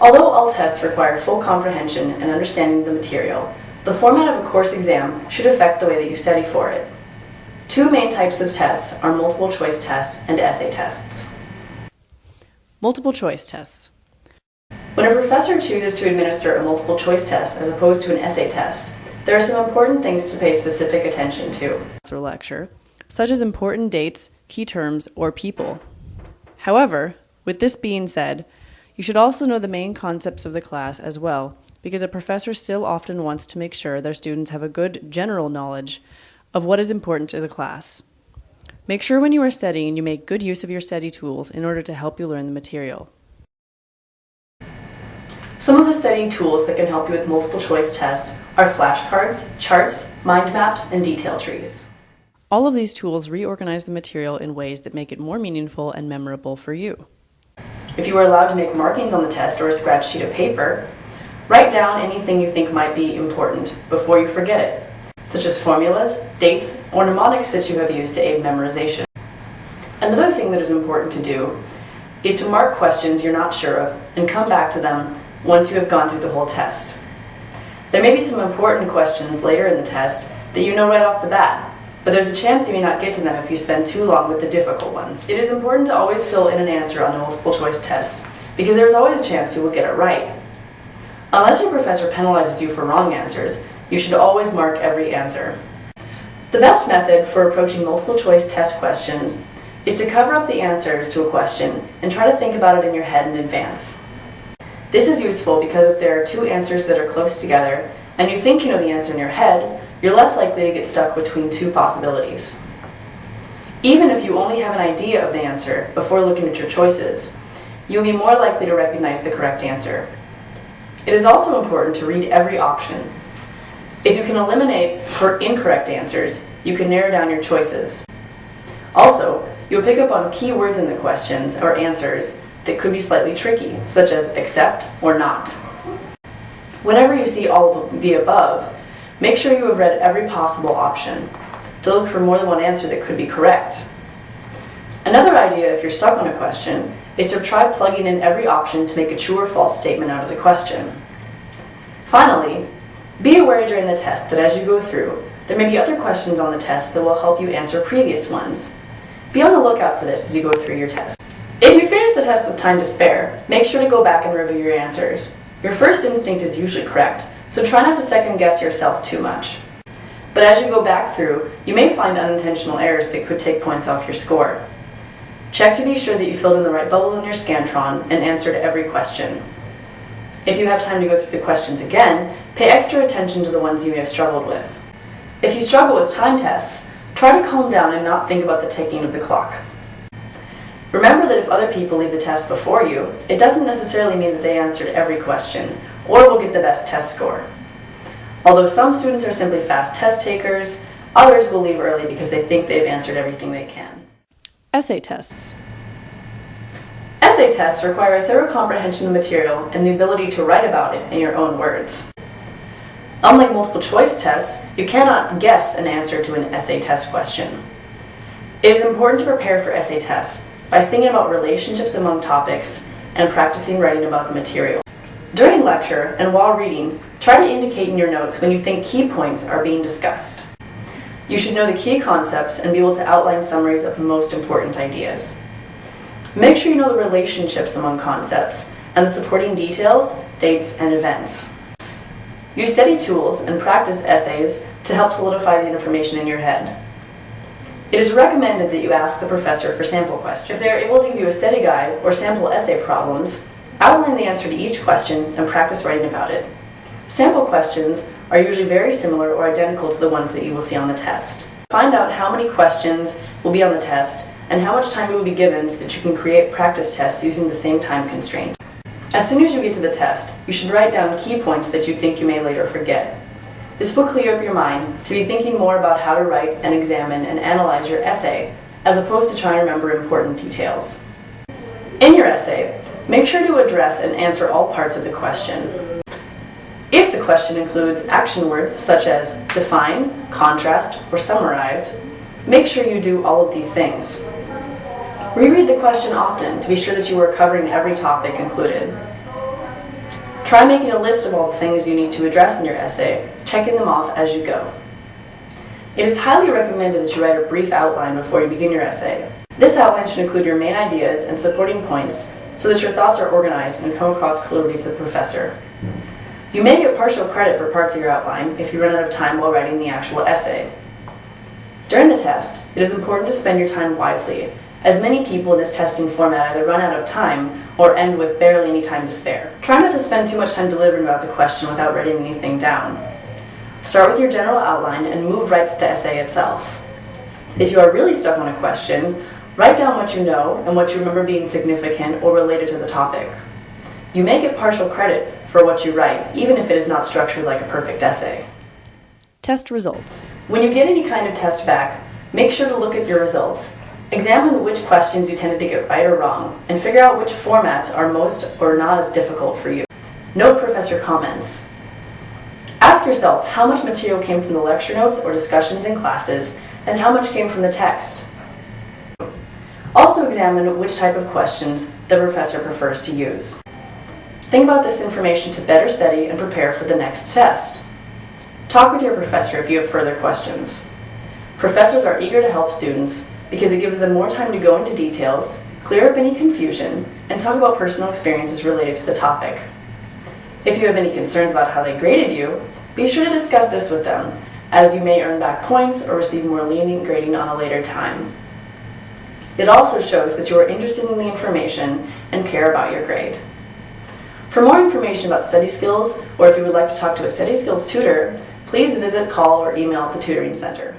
Although all tests require full comprehension and understanding of the material, the format of a course exam should affect the way that you study for it. Two main types of tests are multiple choice tests and essay tests. Multiple choice tests. When a professor chooses to administer a multiple choice test as opposed to an essay test, there are some important things to pay specific attention to. Lecture, such as important dates, key terms, or people. However, with this being said, you should also know the main concepts of the class as well, because a professor still often wants to make sure their students have a good general knowledge of what is important to the class. Make sure when you are studying you make good use of your study tools in order to help you learn the material. Some of the study tools that can help you with multiple choice tests are flashcards, charts, mind maps, and detail trees. All of these tools reorganize the material in ways that make it more meaningful and memorable for you. If you are allowed to make markings on the test or a scratch sheet of paper, write down anything you think might be important before you forget it such as formulas, dates, or mnemonics that you have used to aid memorization. Another thing that is important to do is to mark questions you're not sure of and come back to them once you have gone through the whole test. There may be some important questions later in the test that you know right off the bat, but there's a chance you may not get to them if you spend too long with the difficult ones. It is important to always fill in an answer on the multiple choice tests, because there is always a chance you will get it right. Unless your professor penalizes you for wrong answers, you should always mark every answer. The best method for approaching multiple choice test questions is to cover up the answers to a question and try to think about it in your head in advance. This is useful because if there are two answers that are close together and you think you know the answer in your head, you're less likely to get stuck between two possibilities. Even if you only have an idea of the answer before looking at your choices, you'll be more likely to recognize the correct answer. It is also important to read every option if you can eliminate incorrect answers, you can narrow down your choices. Also, you'll pick up on key words in the questions or answers that could be slightly tricky, such as accept or not. Whenever you see all of the above, make sure you have read every possible option to look for more than one answer that could be correct. Another idea if you're stuck on a question is to try plugging in every option to make a true or false statement out of the question. Finally, be aware during the test that as you go through, there may be other questions on the test that will help you answer previous ones. Be on the lookout for this as you go through your test. If you finish the test with time to spare, make sure to go back and review your answers. Your first instinct is usually correct, so try not to second guess yourself too much. But as you go back through, you may find unintentional errors that could take points off your score. Check to be sure that you filled in the right bubbles on your Scantron and answered every question. If you have time to go through the questions again, pay extra attention to the ones you may have struggled with. If you struggle with time tests, try to calm down and not think about the ticking of the clock. Remember that if other people leave the test before you, it doesn't necessarily mean that they answered every question, or will get the best test score. Although some students are simply fast test takers, others will leave early because they think they've answered everything they can. Essay tests. Essay tests require a thorough comprehension of the material and the ability to write about it in your own words. Unlike multiple choice tests, you cannot guess an answer to an essay test question. It is important to prepare for essay tests by thinking about relationships among topics and practicing writing about the material. During lecture and while reading, try to indicate in your notes when you think key points are being discussed. You should know the key concepts and be able to outline summaries of the most important ideas. Make sure you know the relationships among concepts and the supporting details, dates, and events. Use study tools and practice essays to help solidify the information in your head. It is recommended that you ask the professor for sample questions. If they are able to give you a study guide or sample essay problems, outline the answer to each question and practice writing about it. Sample questions are usually very similar or identical to the ones that you will see on the test. Find out how many questions will be on the test and how much time you will be given so that you can create practice tests using the same time constraint. As soon as you get to the test, you should write down key points that you think you may later forget. This will clear up your mind to be thinking more about how to write and examine and analyze your essay, as opposed to trying to remember important details. In your essay, make sure to address and answer all parts of the question. If the question includes action words such as define, contrast, or summarize, make sure you do all of these things. Reread the question often to be sure that you are covering every topic included. Try making a list of all the things you need to address in your essay, checking them off as you go. It is highly recommended that you write a brief outline before you begin your essay. This outline should include your main ideas and supporting points so that your thoughts are organized and come across clearly to the professor. You may get partial credit for parts of your outline if you run out of time while writing the actual essay. During the test, it is important to spend your time wisely, as many people in this testing format either run out of time or end with barely any time to spare. Try not to spend too much time deliberating about the question without writing anything down. Start with your general outline and move right to the essay itself. If you are really stuck on a question, write down what you know and what you remember being significant or related to the topic. You may get partial credit for what you write, even if it is not structured like a perfect essay. Test results. When you get any kind of test back, make sure to look at your results. Examine which questions you tended to get right or wrong, and figure out which formats are most or not as difficult for you. Note professor comments. Ask yourself how much material came from the lecture notes or discussions in classes, and how much came from the text. Examine which type of questions the professor prefers to use. Think about this information to better study and prepare for the next test. Talk with your professor if you have further questions. Professors are eager to help students because it gives them more time to go into details, clear up any confusion, and talk about personal experiences related to the topic. If you have any concerns about how they graded you, be sure to discuss this with them, as you may earn back points or receive more lenient grading on a later time. It also shows that you are interested in the information and care about your grade. For more information about study skills, or if you would like to talk to a study skills tutor, please visit, call, or email the tutoring center.